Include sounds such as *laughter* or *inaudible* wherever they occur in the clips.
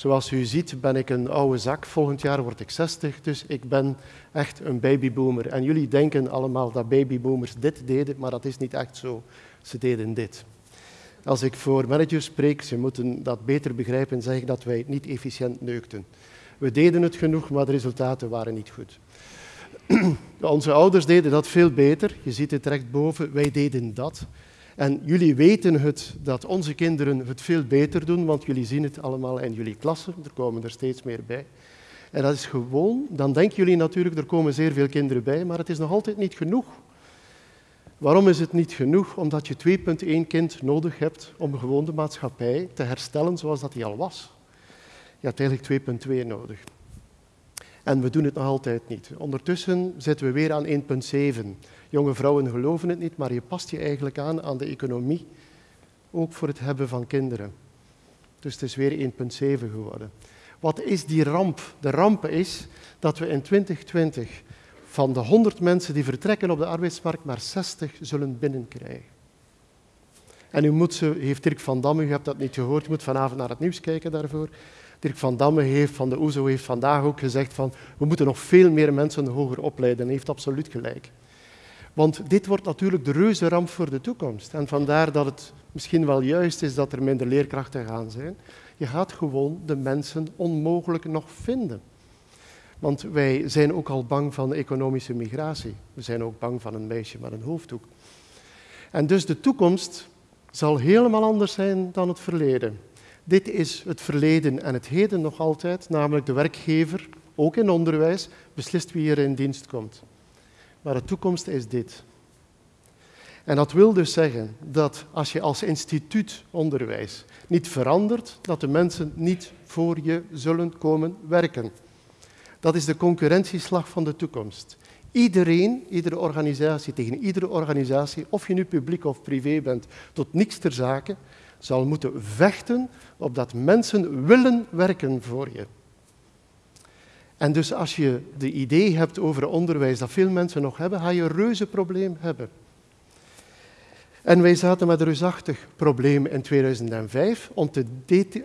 Zoals u ziet ben ik een oude zak. Volgend jaar word ik 60, dus ik ben echt een babyboomer. En jullie denken allemaal dat babyboomers dit deden, maar dat is niet echt zo. Ze deden dit. Als ik voor managers spreek, ze moeten dat beter begrijpen, zeg ik dat wij niet efficiënt neukten. We deden het genoeg, maar de resultaten waren niet goed. *clears throat* Onze ouders deden dat veel beter. Je ziet het rechtboven. Wij deden dat. En jullie weten het, dat onze kinderen het veel beter doen, want jullie zien het allemaal in jullie klassen. Er komen er steeds meer bij. En dat is gewoon, dan denken jullie natuurlijk, er komen zeer veel kinderen bij, maar het is nog altijd niet genoeg. Waarom is het niet genoeg? Omdat je 2,1 kind nodig hebt om gewoon de maatschappij te herstellen zoals dat die al was. Je hebt eigenlijk 2,2 nodig. En we doen het nog altijd niet. Ondertussen zitten we weer aan 1,7. Jonge vrouwen geloven het niet, maar je past je eigenlijk aan aan de economie, ook voor het hebben van kinderen. Dus het is weer 1,7 geworden. Wat is die ramp? De ramp is dat we in 2020 van de 100 mensen die vertrekken op de arbeidsmarkt maar 60 zullen binnenkrijgen. En u moet ze, heeft Dirk van Damme, u hebt dat niet gehoord, u moet vanavond naar het nieuws kijken daarvoor. Dirk van Damme heeft van de OESO heeft vandaag ook gezegd van we moeten nog veel meer mensen hoger opleiden. En hij heeft absoluut gelijk. Want dit wordt natuurlijk de reuze ramp voor de toekomst. En vandaar dat het misschien wel juist is dat er minder leerkrachten gaan zijn. Je gaat gewoon de mensen onmogelijk nog vinden. Want wij zijn ook al bang van economische migratie. We zijn ook bang van een meisje met een hoofddoek. En dus de toekomst zal helemaal anders zijn dan het verleden. Dit is het verleden en het heden nog altijd, namelijk de werkgever, ook in onderwijs, beslist wie er in dienst komt. Maar de toekomst is dit. En dat wil dus zeggen dat als je als instituut onderwijs niet verandert, dat de mensen niet voor je zullen komen werken. Dat is de concurrentieslag van de toekomst. Iedereen, iedere organisatie, tegen iedere organisatie, of je nu publiek of privé bent, tot niks ter zake, zal moeten vechten opdat mensen willen werken voor je. En dus als je de idee hebt over onderwijs dat veel mensen nog hebben, ga je een reuze probleem hebben. En wij zaten met een reusachtig probleem in 2005 om te,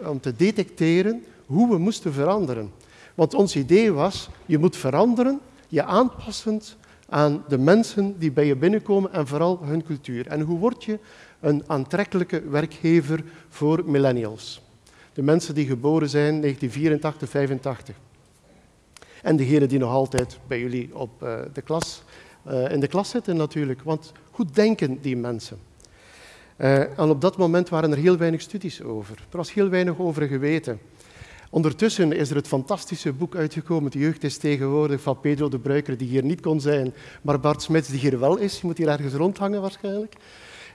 om te detecteren hoe we moesten veranderen. Want ons idee was, je moet veranderen, je aanpassend aan de mensen die bij je binnenkomen en vooral hun cultuur. En hoe word je een aantrekkelijke werkgever voor millennials? De mensen die geboren zijn 1984, 85. En degenen die nog altijd bij jullie op, uh, de klas, uh, in de klas zitten natuurlijk. Want hoe denken die mensen? Uh, en op dat moment waren er heel weinig studies over. Er was heel weinig over geweten. Ondertussen is er het fantastische boek uitgekomen, De jeugd is tegenwoordig, van Pedro de Bruiker, die hier niet kon zijn, maar Bart Smits, die hier wel is. Je moet hier ergens rondhangen waarschijnlijk.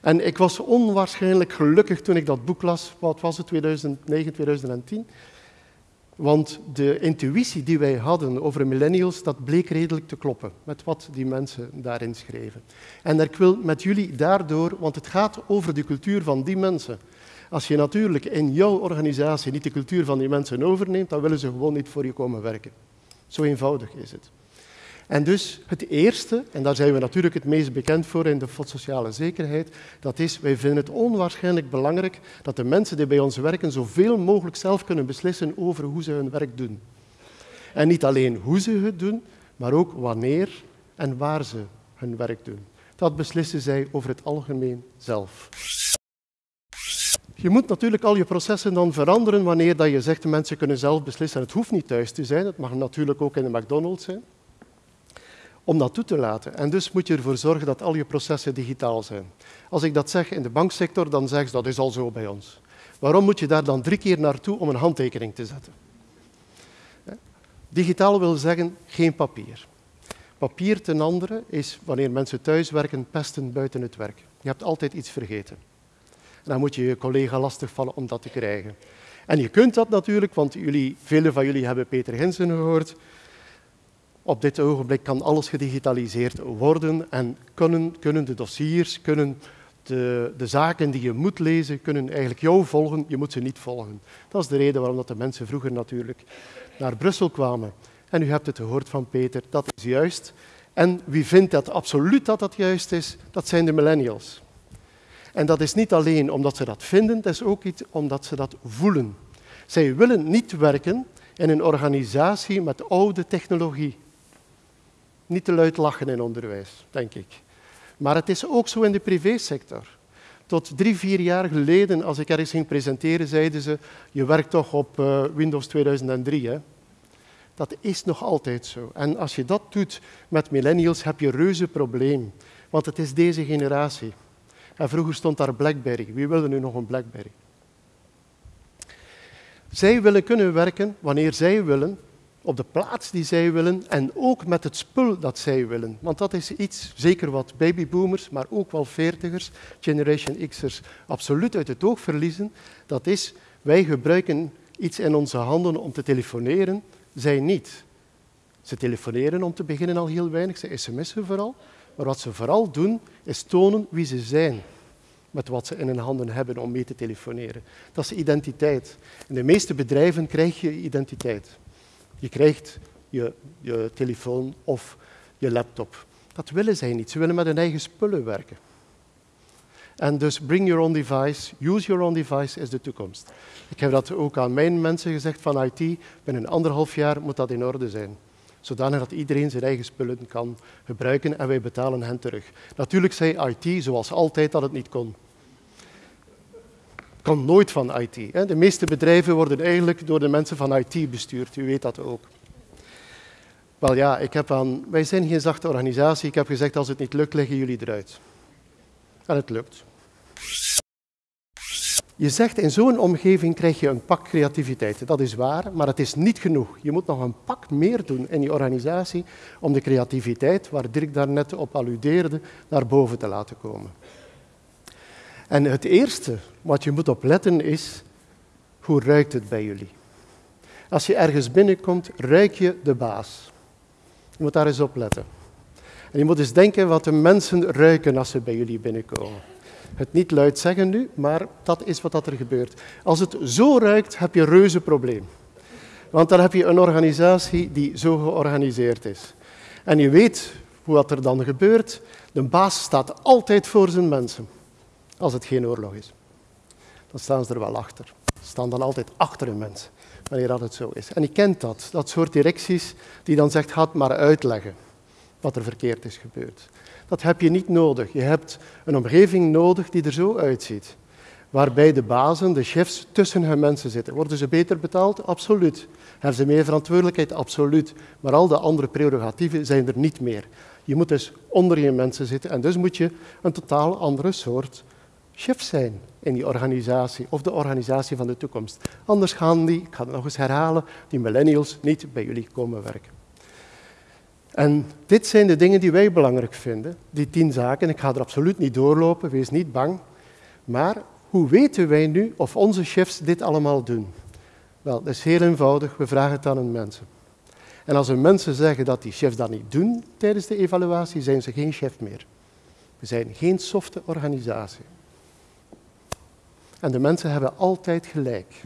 En ik was onwaarschijnlijk gelukkig toen ik dat boek las, wat was het, 2009, 2010. Want de intuïtie die wij hadden over millennials, dat bleek redelijk te kloppen met wat die mensen daarin schreven. En ik wil met jullie daardoor, want het gaat over de cultuur van die mensen. Als je natuurlijk in jouw organisatie niet de cultuur van die mensen overneemt, dan willen ze gewoon niet voor je komen werken. Zo eenvoudig is het. En dus het eerste, en daar zijn we natuurlijk het meest bekend voor in de sociale zekerheid, dat is, wij vinden het onwaarschijnlijk belangrijk dat de mensen die bij ons werken zoveel mogelijk zelf kunnen beslissen over hoe ze hun werk doen. En niet alleen hoe ze het doen, maar ook wanneer en waar ze hun werk doen. Dat beslissen zij over het algemeen zelf. Je moet natuurlijk al je processen dan veranderen wanneer dat je zegt de mensen kunnen zelf beslissen. Het hoeft niet thuis te zijn, het mag natuurlijk ook in de McDonald's zijn om dat toe te laten. En dus moet je ervoor zorgen dat al je processen digitaal zijn. Als ik dat zeg in de banksector, dan zeg ze dat is al zo bij ons. Waarom moet je daar dan drie keer naartoe om een handtekening te zetten? Digitaal wil zeggen geen papier. Papier ten andere is wanneer mensen thuis werken, pesten buiten het werk. Je hebt altijd iets vergeten. En dan moet je je collega lastigvallen om dat te krijgen. En je kunt dat natuurlijk, want jullie, velen van jullie hebben Peter Hinsen gehoord. Op dit ogenblik kan alles gedigitaliseerd worden en kunnen, kunnen de dossiers, kunnen de, de, zaken die je moet lezen, kunnen eigenlijk jou volgen. Je moet ze niet volgen. Dat is de reden waarom dat de mensen vroeger natuurlijk naar Brussel kwamen. En u hebt het gehoord van Peter, dat is juist. En wie vindt dat absoluut dat dat juist is? Dat zijn de millennials. En dat is niet alleen omdat ze dat vinden, dat is ook iets omdat ze dat voelen. Zij willen niet werken in een organisatie met oude technologie. Niet te luid lachen in onderwijs, denk ik. Maar het is ook zo in de privésector. Tot drie, vier jaar geleden, als ik ergens ging presenteren, zeiden ze, je werkt toch op uh, Windows 2003. Hè? Dat is nog altijd zo. En als je dat doet met millennials, heb je een reuze probleem. Want het is deze generatie. En vroeger stond daar BlackBerry. Wie wilde nu nog een BlackBerry? Zij willen kunnen werken wanneer zij willen, op de plaats die zij willen en ook met het spul dat zij willen. Want dat is iets, zeker wat babyboomers, maar ook wel veertigers, Generation X'ers, absoluut uit het oog verliezen. Dat is, wij gebruiken iets in onze handen om te telefoneren, zij niet. Ze telefoneren om te beginnen al heel weinig, ze sms'en vooral. Maar wat ze vooral doen, is tonen wie ze zijn met wat ze in hun handen hebben om mee te telefoneren. Dat is identiteit. In de meeste bedrijven krijg je identiteit. Je krijgt je, je telefoon of je laptop. Dat willen zij niet. Ze willen met hun eigen spullen werken. En dus bring your own device, use your own device is de toekomst. Ik heb dat ook aan mijn mensen gezegd van IT. Binnen anderhalf jaar moet dat in orde zijn. Zodanig dat iedereen zijn eigen spullen kan gebruiken en wij betalen hen terug. Natuurlijk zei IT, zoals altijd, dat het niet kon. Kan nooit van IT. De meeste bedrijven worden eigenlijk door de mensen van IT bestuurd. U weet dat ook. Wel ja, ik heb aan, wij zijn geen zachte organisatie. Ik heb gezegd, als het niet lukt, leggen jullie eruit. En het lukt. Je zegt, in zo'n omgeving krijg je een pak creativiteit. Dat is waar, maar het is niet genoeg. Je moet nog een pak meer doen in je organisatie om de creativiteit, waar Dirk daarnet op alludeerde, naar boven te laten komen. En het eerste wat je moet opletten is, hoe ruikt het bij jullie? Als je ergens binnenkomt, ruik je de baas. Je moet daar eens op letten. En je moet eens denken wat de mensen ruiken als ze bij jullie binnenkomen. Het niet luid zeggen nu, maar dat is wat er gebeurt. Als het zo ruikt, heb je een reuze probleem. Want dan heb je een organisatie die zo georganiseerd is. En je weet hoe wat er dan gebeurt. De baas staat altijd voor zijn mensen, als het geen oorlog is. Dan staan ze er wel achter. Ze staan dan altijd achter hun mensen, wanneer dat het zo is. En je kent dat, dat soort directies die dan zegt, ga het maar uitleggen wat er verkeerd is gebeurd. Dat heb je niet nodig. Je hebt een omgeving nodig die er zo uitziet. Waarbij de bazen, de chefs, tussen hun mensen zitten. Worden ze beter betaald? Absoluut. Hebben ze meer verantwoordelijkheid? Absoluut. Maar al de andere prerogatieven zijn er niet meer. Je moet dus onder je mensen zitten en dus moet je een totaal andere soort chef zijn in die organisatie of de organisatie van de toekomst. Anders gaan die, ik ga het nog eens herhalen, die millennials niet bij jullie komen werken. En dit zijn de dingen die wij belangrijk vinden, die tien zaken. Ik ga er absoluut niet doorlopen, wees niet bang. Maar hoe weten wij nu of onze chefs dit allemaal doen? Wel, dat is heel eenvoudig, we vragen het aan hun mensen. En als hun mensen zeggen dat die chefs dat niet doen tijdens de evaluatie, zijn ze geen chef meer. We zijn geen softe organisatie. En de mensen hebben altijd gelijk.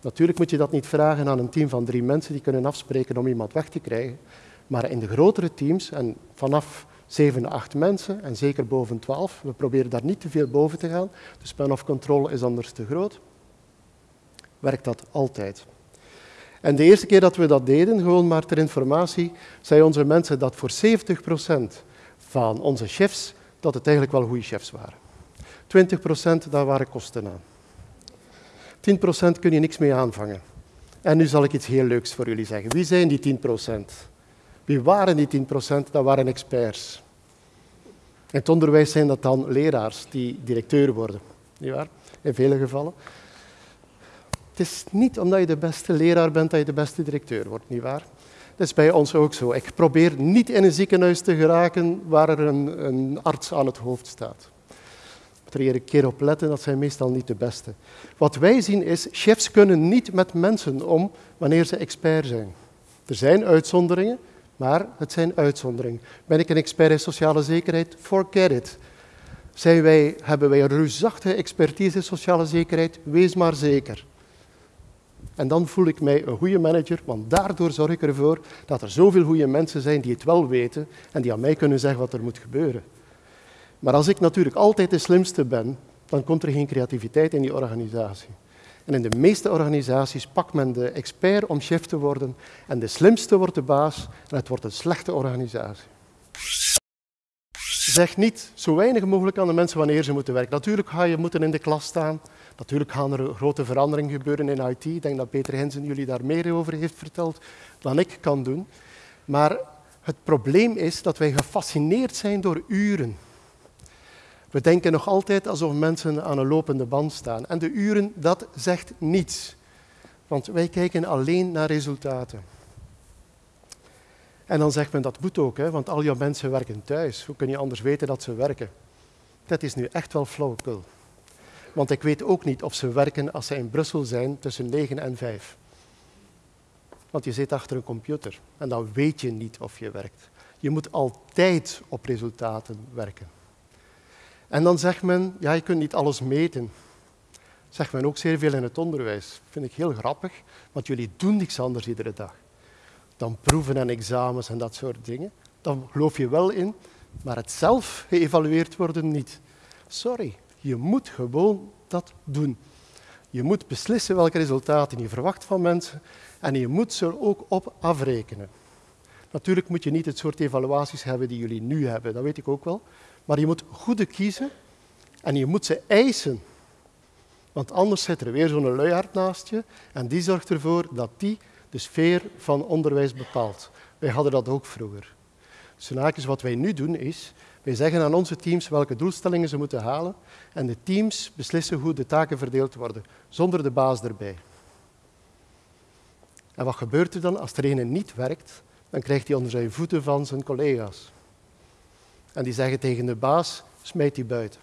Natuurlijk moet je dat niet vragen aan een team van drie mensen die kunnen afspreken om iemand weg te krijgen. Maar in de grotere teams, en vanaf 7, 8 mensen, en zeker boven 12, we proberen daar niet te veel boven te gaan, de span of control is anders te groot, werkt dat altijd. En de eerste keer dat we dat deden, gewoon maar ter informatie, zei onze mensen dat voor 70% van onze chefs, dat het eigenlijk wel goede chefs waren. 20% daar waren kosten aan. 10% kun je niks mee aanvangen. En nu zal ik iets heel leuks voor jullie zeggen. Wie zijn die 10%? Wie waren die 10%? Dat waren experts. In het onderwijs zijn dat dan leraars die directeur worden, niet waar? In vele gevallen. Het is niet omdat je de beste leraar bent dat je de beste directeur wordt, niet waar? Dat is bij ons ook zo. Ik probeer niet in een ziekenhuis te geraken waar er een, een arts aan het hoofd staat. Er een keer op letten, dat zijn meestal niet de beste. Wat wij zien is, chefs kunnen niet met mensen om wanneer ze expert zijn. Er zijn uitzonderingen, maar het zijn uitzonderingen. Ben ik een expert in sociale zekerheid? Forget it. Zijn wij, hebben wij een reusachtige expertise in sociale zekerheid? Wees maar zeker. En dan voel ik mij een goede manager, want daardoor zorg ik ervoor dat er zoveel goede mensen zijn die het wel weten en die aan mij kunnen zeggen wat er moet gebeuren. Maar als ik natuurlijk altijd de slimste ben, dan komt er geen creativiteit in die organisatie. En in de meeste organisaties pakt men de expert om chef te worden en de slimste wordt de baas en het wordt een slechte organisatie. Zeg niet zo weinig mogelijk aan de mensen wanneer ze moeten werken. Natuurlijk ga je moeten in de klas staan. Natuurlijk gaan er grote veranderingen gebeuren in IT. Ik denk dat Peter Hensen jullie daar meer over heeft verteld dan ik kan doen. Maar het probleem is dat wij gefascineerd zijn door uren. We denken nog altijd alsof mensen aan een lopende band staan. En de uren, dat zegt niets. Want wij kijken alleen naar resultaten. En dan zegt men dat moet ook, hè, want al jouw mensen werken thuis. Hoe kun je anders weten dat ze werken? Dat is nu echt wel flauwekul. Want ik weet ook niet of ze werken als ze in Brussel zijn tussen 9 en 5. Want je zit achter een computer en dan weet je niet of je werkt. Je moet altijd op resultaten werken. En dan zegt men, ja, je kunt niet alles meten. Zegt men ook zeer veel in het onderwijs. vind ik heel grappig, want jullie doen niks anders iedere dag. Dan proeven en examens en dat soort dingen. Dan geloof je wel in, maar het zelf geëvalueerd worden niet. Sorry, je moet gewoon dat doen. Je moet beslissen welke resultaten je verwacht van mensen en je moet ze er ook op afrekenen. Natuurlijk moet je niet het soort evaluaties hebben die jullie nu hebben, dat weet ik ook wel. Maar je moet goede kiezen en je moet ze eisen. Want anders zit er weer zo'n luiaard naast je en die zorgt ervoor dat die de sfeer van onderwijs bepaalt. Wij hadden dat ook vroeger. Wat wij nu doen is, wij zeggen aan onze teams welke doelstellingen ze moeten halen en de teams beslissen hoe de taken verdeeld worden, zonder de baas erbij. En wat gebeurt er dan als een niet werkt? Dan krijgt hij onder zijn voeten van zijn collega's. En die zeggen tegen de baas, smijt die buiten.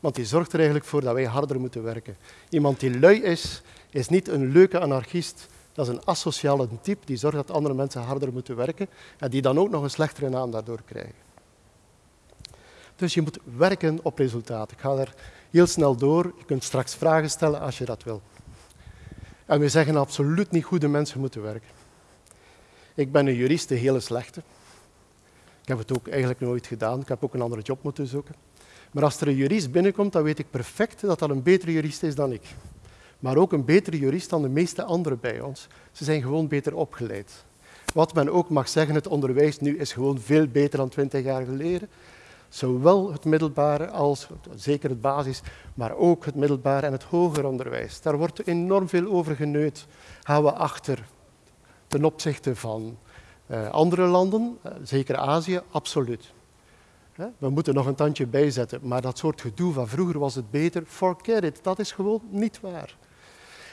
Want die zorgt er eigenlijk voor dat wij harder moeten werken. Iemand die lui is, is niet een leuke anarchist. Dat is een asociale type die zorgt dat andere mensen harder moeten werken en die dan ook nog een slechtere naam daardoor krijgen. Dus je moet werken op resultaat. Ik ga er heel snel door. Je kunt straks vragen stellen als je dat wil. En we zeggen absoluut niet goede mensen moeten werken. Ik ben een jurist, de hele slechte. Ik heb het ook eigenlijk nooit gedaan. Ik heb ook een andere job moeten zoeken. Maar als er een jurist binnenkomt, dan weet ik perfect dat dat een betere jurist is dan ik. Maar ook een betere jurist dan de meeste anderen bij ons. Ze zijn gewoon beter opgeleid. Wat men ook mag zeggen, het onderwijs nu is gewoon veel beter dan twintig jaar geleden. Zowel het middelbare als, zeker het basis, maar ook het middelbare en het hoger onderwijs. Daar wordt enorm veel over geneut. Gaan we achter ten opzichte van andere landen, uh, zeker Azië, absoluut. We moeten nog een tandje bijzetten, maar dat soort gedoe van vroeger was het beter, forget it, dat is gewoon niet waar.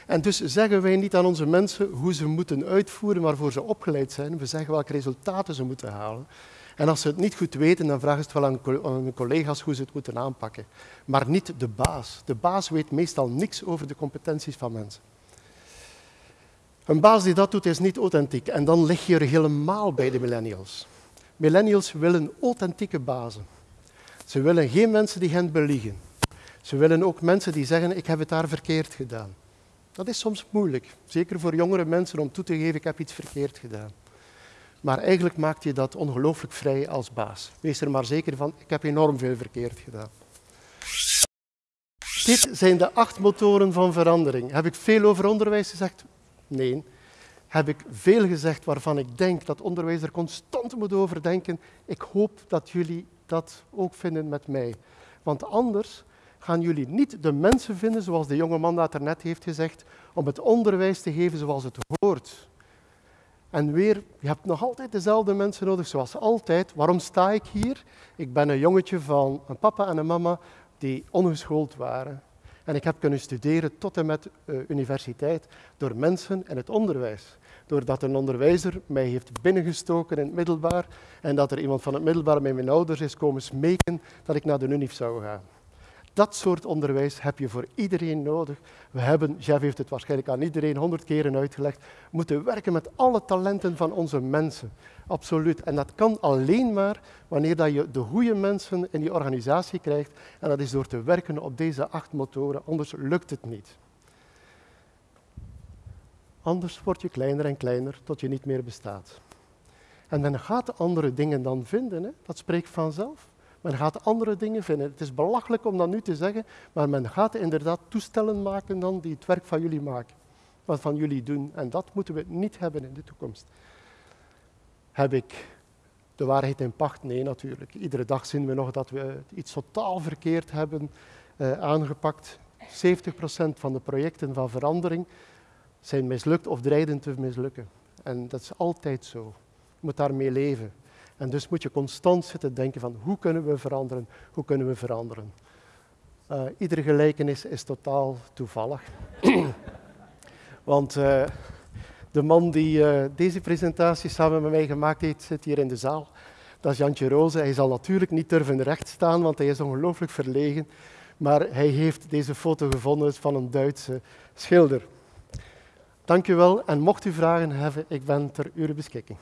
En dus zeggen wij niet aan onze mensen hoe ze moeten uitvoeren waarvoor ze opgeleid zijn. We zeggen welke resultaten ze moeten halen. En als ze het niet goed weten, dan vragen ze het wel aan hun collega's hoe ze het moeten aanpakken. Maar niet de baas. De baas weet meestal niks over de competenties van mensen. Een baas die dat doet, is niet authentiek. En dan lig je er helemaal bij de millennials. Millennials willen authentieke bazen. Ze willen geen mensen die hen beliegen. Ze willen ook mensen die zeggen, ik heb het daar verkeerd gedaan. Dat is soms moeilijk, zeker voor jongere mensen om toe te geven, ik heb iets verkeerd gedaan. Maar eigenlijk maakt je dat ongelooflijk vrij als baas. Wees er maar zeker van, ik heb enorm veel verkeerd gedaan. Dit zijn de acht motoren van verandering. Heb ik veel over onderwijs gezegd? Nee. Heb ik veel gezegd waarvan ik denk dat onderwijs er constant moet over denken? Ik hoop dat jullie dat ook vinden met mij. Want anders gaan jullie niet de mensen vinden, zoals de jonge man dat er net heeft gezegd, om het onderwijs te geven zoals het hoort. En weer, je hebt nog altijd dezelfde mensen nodig, zoals altijd. Waarom sta ik hier? Ik ben een jongetje van een papa en een mama die ongeschoold waren. En ik heb kunnen studeren tot en met uh, universiteit door mensen in het onderwijs. Doordat een onderwijzer mij heeft binnengestoken in het middelbaar en dat er iemand van het middelbaar met mijn ouders is komen smeken dat ik naar de UNIF zou gaan. Dat soort onderwijs heb je voor iedereen nodig. We hebben, Jeff heeft het waarschijnlijk aan iedereen honderd keren uitgelegd, moeten werken met alle talenten van onze mensen. Absoluut. En dat kan alleen maar wanneer dat je de goede mensen in die organisatie krijgt. En dat is door te werken op deze acht motoren, anders lukt het niet. Anders word je kleiner en kleiner tot je niet meer bestaat. En men gaat andere dingen dan vinden, hè? dat spreekt vanzelf. Men gaat andere dingen vinden. Het is belachelijk om dat nu te zeggen, maar men gaat inderdaad toestellen maken dan die het werk van jullie maken. Wat van jullie doen. En dat moeten we niet hebben in de toekomst. Heb ik de waarheid in pacht? Nee, natuurlijk. Iedere dag zien we nog dat we iets totaal verkeerd hebben uh, aangepakt. 70% van de projecten van verandering zijn mislukt of dreigden te mislukken. En dat is altijd zo. Je moet daarmee leven. En dus moet je constant zitten denken van hoe kunnen we veranderen, hoe kunnen we veranderen. Uh, iedere gelijkenis is totaal toevallig. *clears throat* Want uh, de man die uh, deze presentatie samen met mij gemaakt heeft, zit hier in de zaal. Dat is Jantje Roze. Hij zal natuurlijk niet durven recht staan, want hij is ongelooflijk verlegen. Maar hij heeft deze foto gevonden van een Duitse schilder. Dank u wel en mocht u vragen hebben, ik ben ter uw beschikking.